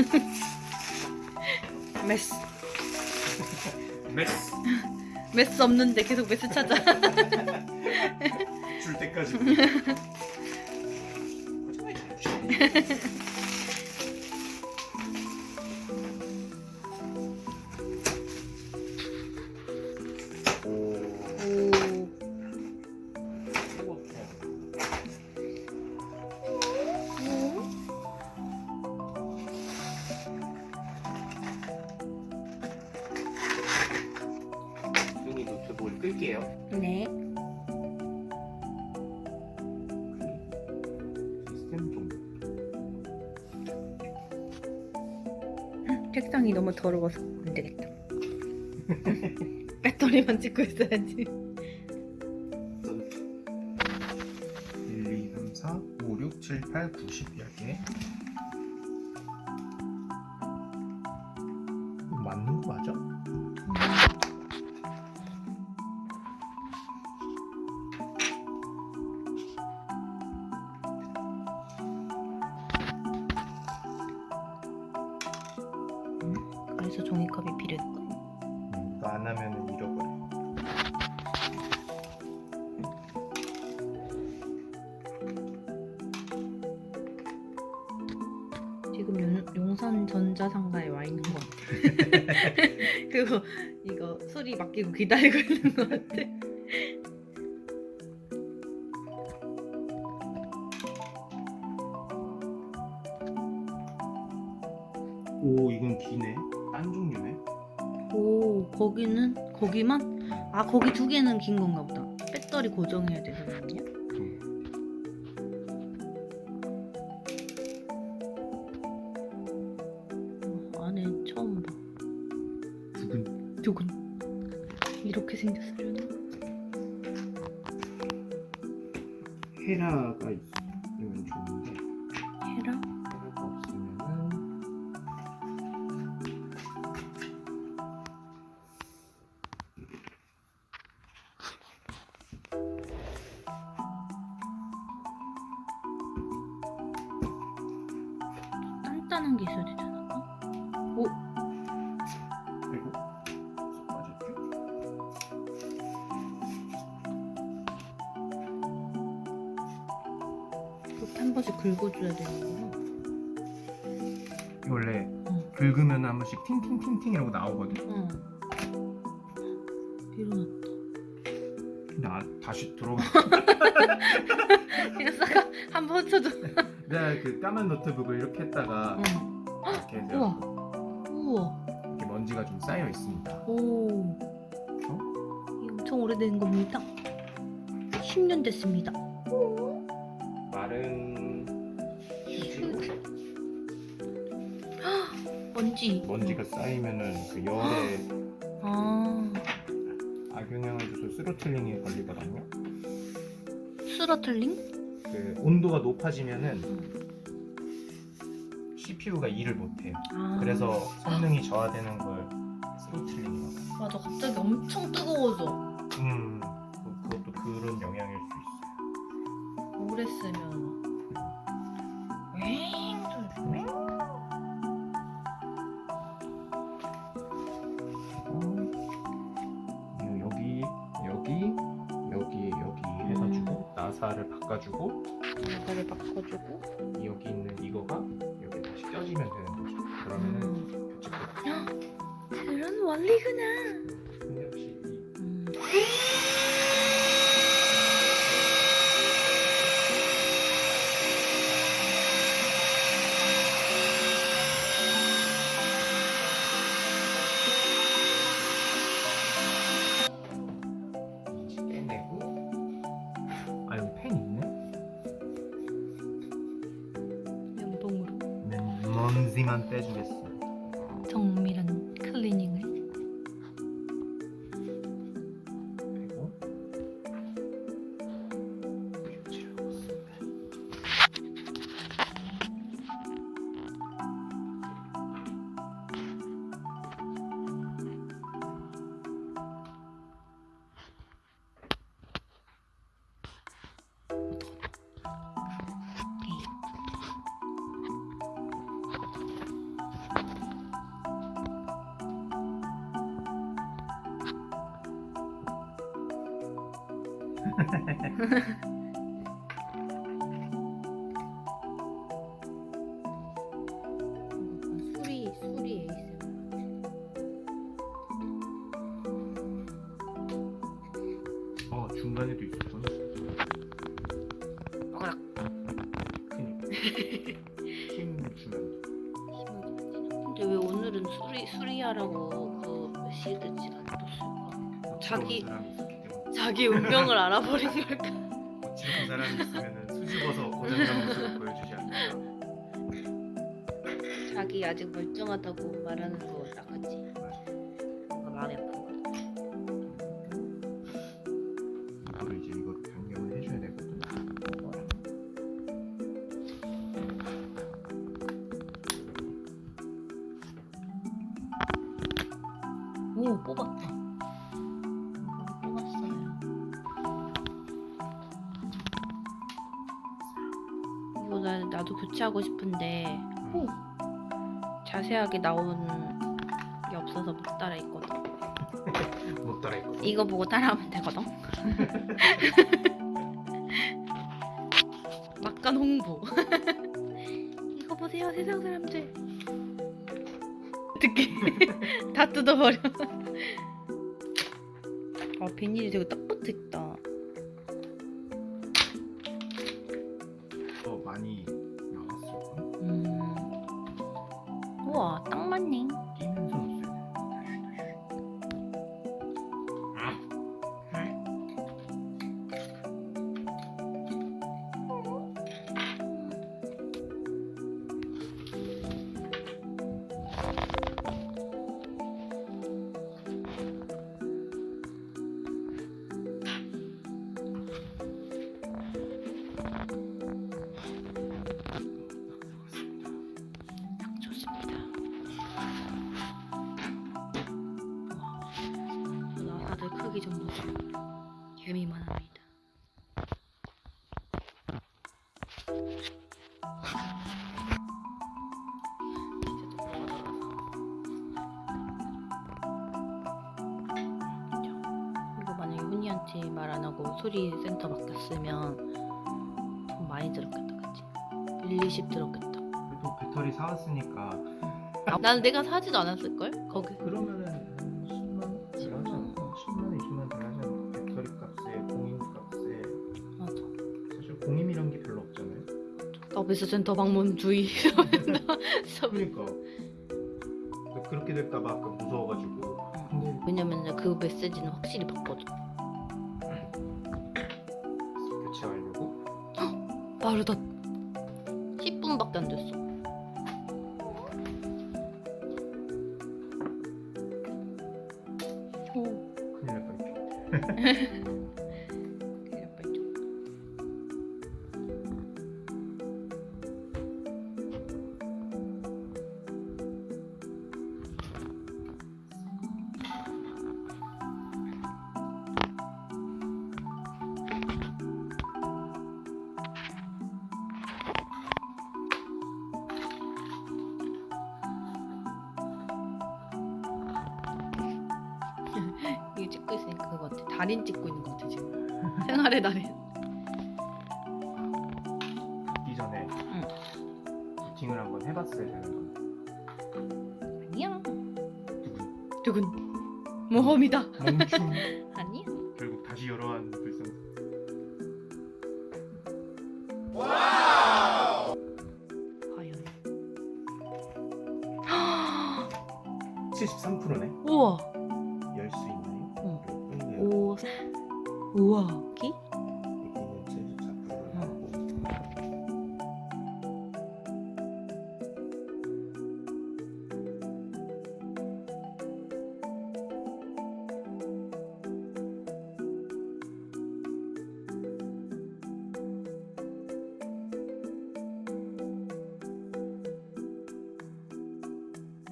메스. 메스. 메스 없는데 계속 메스 찾아. 줄 때까지. 끌게요. 네. 시스템 종. 책상이 너무 더러워서 안 되겠다. 배터리만 찍고 있어야지. 1, 2, 3, 4, 5, 6, 7, 8, 9, 10 10개. 맞 지금 용, 용산 전자상가에 와 있는 것 같아. 그거 이거 소리 맡기고 기다리고 있는 것 같아. 오 이건 기네. 딴 종류네. 오 거기는 거기만? 아 거기 두 개는 긴 건가 보다. 배터리 고정해야 되는 거 아니야? 두근. 이렇게 생겼으려나? 헤라가 있으면 좋은데 헤라? 헤라가 없으면은 단단한 게 있어야 않 이렇게 한 번씩 긁어줘야 되는구나. 원래 응. 긁으면 한 번씩 팅팅팅팅이라고 나오거든. 응. 일어났다. 근데 아, 다시 들어가. 그냥 싸가 한번 쳐줘. 내가 그 까만 노트북을 이렇게 했다가 응. 이렇게 해서 우와. 우와. 이렇게 먼지가 좀 쌓여 있습니다. 오. 이 엄청 오래된 겁니다. 10년 됐습니다. 마른 휴지로 먼지. 먼지가 쌓이면은 그 열에 아. 악영향을 줘서 스로틀링에 걸리거든요. throttling? 그 온도가 높아지면은 응. CPU가 일을 못해요. 아. 그래서 성능이 저하되는 걸 throttling이라고. 해요. 맞아. 갑자기 엄청 뜨거워져. 음, 그- 그것도 그런 영향일 소리. 어, 여기 여기 여기 여기 해가지고 나사를 바꿔주고 나사를 바꿔주고. 여기 있는 이거가 여기 다시 껴지면 되는 거죠. 그러면은 음. 교체 끝. 그런 원리구나. 근데 역시 이 음. 먼지만 빼주겠어. 정밀한 클리닝을. 술이 술이 에이스. 어 중간에도 있었구나. 어락. 그니까. 힘 주면. 근데 왜 오늘은 수리 수리하라고 그 시드지가 떴을까? 자기- 때문에. 자기 운명을 알아버린 걸까? 거칠은 사람이 있으면 수줍어서 고장난 모습을 보여주지 않을까. 자기 아직 멀쩡하다고 말하는 거 나갔지. 뭔가 마음이 아픈 거. 이거를 이제 이거 변경을 해줘야 되거든. 오 뽑았다. 나 나도 교체하고 싶은데 오 자세하게 나온 게 없어서 못 따라 있거든. 못 따라 있거든. 이거 보고 따라하면 되거든. 막간 홍보. 이거 보세요, 세상 사람들. 어떻게 다 뜯어버려. 아 비닐이 되게 딱 붙어 있다. 더 많이 좀 보세요. 개미만 합니다. 이거 만약에 훈이한테 말 안 하고 소리 센터 맡겼으면 돈 많이 들었겠다, 그치? 1, 20 들었겠다. 그래도 배터리 사왔으니까 아, 난 내가 사지도 않았을걸? 거기 그러면은 공임이란 게 별로 없잖아요. 서비스 센터 방문 주의 그러니까 그렇게 될까봐 아까 무서워가지고. 근데 왜냐면 그 메시지는 확실히 봤거든 교체하려고 빠르다 10분밖에 안 됐어 오 큰일 날 뻔했죠. 달인 찍고 있는 거 같아 지금. 생활의 달인. 이전에 부팅을 한번 해봤어야 되는 건 아니야. 누군? 두근 모험이다. 멈춤 아니야. 결국 다시 열어한 불상. 과연. 73%네. 우와 우와. 기